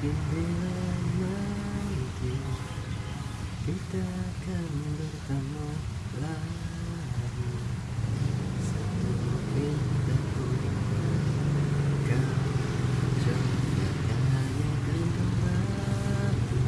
Mungkin bila nanti kita akan bertemu lagi. Satu pintaku kau Jangan hanya genggam batu